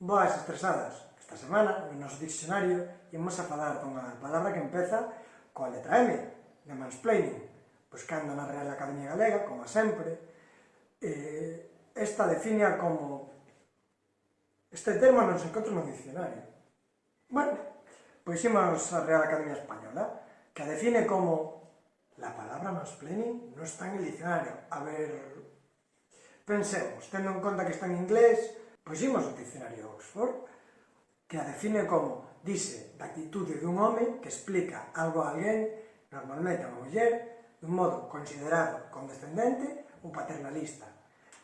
Boas estresadas, esta semana no noso diccionario imos a falar dunha palabra que empeza coa letra M, de mansplaining, buscando na Real Academia Galega, como sempre. Eh, esta define como... Este termo non se encontra no diccionario. Bueno, pois imos a Real Academia Española, que a define como la palabra mansplaining non está en el diccionario. A ver... Pensemos, tendo en conta que está en inglés, Puximos o dicionario de Oxford, que a define como, dice, da actitude dun home que explica algo a alguén, normalmente a unha muller, dun modo considerado condescendente ou paternalista.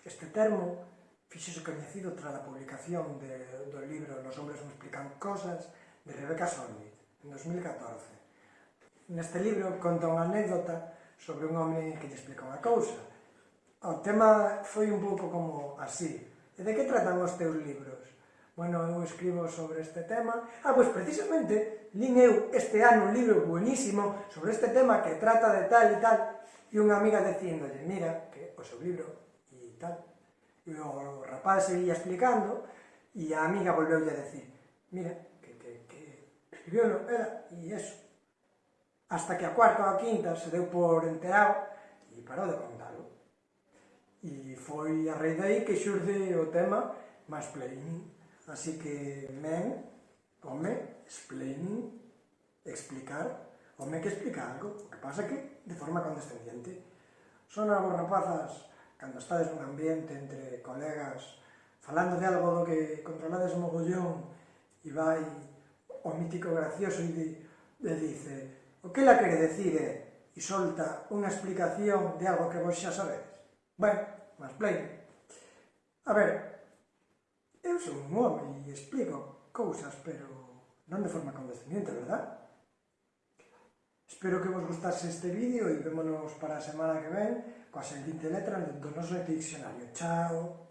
Este termo fixese coñecido tras a publicación de, do libro Los hombres me explican cosas, de Rebecca Solnit, en 2014. Neste libro conta unha anécdota sobre un home que lle explica unha cousa. O tema foi un pouco como así, E de que tratan os teus libros? Bueno, eu escribo sobre este tema. Ah, pois precisamente, lin eu este ano un libro buenísimo sobre este tema que trata de tal e tal. E unha amiga dicíndolle, mira, que o seu libro e tal. E o rapaz seguía explicando e a amiga volveu a decir, mira, que, que, que escribiu no, era, e eso. Hasta que a cuarta ou a quinta se deu por enterado e parou de contalo e foi a raíz dai que xurde o tema mansplaining. Así que men, home, explaining, explicar, home que explica algo, o que pasa que de forma condescendiente. Son algo rapazas, cando estades nun ambiente entre colegas, falando de algo do que controlades mogollón, e vai o mítico gracioso e di, le dice o que la quere decir é, e solta unha explicación de algo que vos xa sabedes. Bueno, mansplaining. A ver, eu sou un home e explico cousas, pero non de forma condescendiente, verdad? Espero que vos gustase este vídeo e vémonos para a semana que ven coa seguinte letra do noso diccionario. Chao!